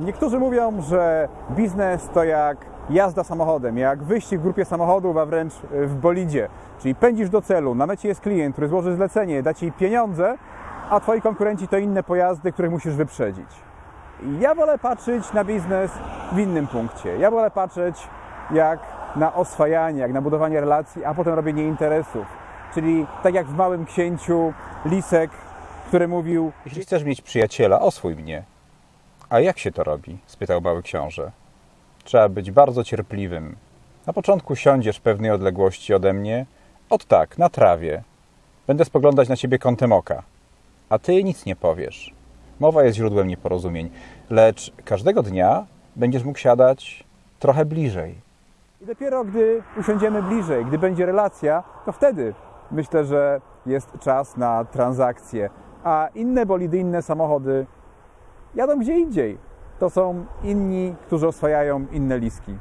Niektórzy mówią, że biznes to jak jazda samochodem, jak wyścig w grupie samochodów, a wręcz w bolidzie. Czyli pędzisz do celu, na mecie jest klient, który złoży zlecenie, da Ci pieniądze, a Twoi konkurenci to inne pojazdy, których musisz wyprzedzić. Ja wolę patrzeć na biznes w innym punkcie. Ja wolę patrzeć jak na oswajanie, jak na budowanie relacji, a potem robienie interesów. Czyli tak jak w Małym Księciu Lisek, który mówił Jeśli chcesz mieć przyjaciela, oswój mnie. A jak się to robi? spytał mały książę. Trzeba być bardzo cierpliwym. Na początku siądziesz w pewnej odległości ode mnie. Ot tak, na trawie. Będę spoglądać na ciebie kątem oka. A ty nic nie powiesz. Mowa jest źródłem nieporozumień, lecz każdego dnia będziesz mógł siadać trochę bliżej. I dopiero gdy usiądziemy bliżej, gdy będzie relacja, to wtedy myślę, że jest czas na transakcję. A inne bolidy, inne samochody jadą gdzie indziej. To są inni, którzy oswajają inne liski.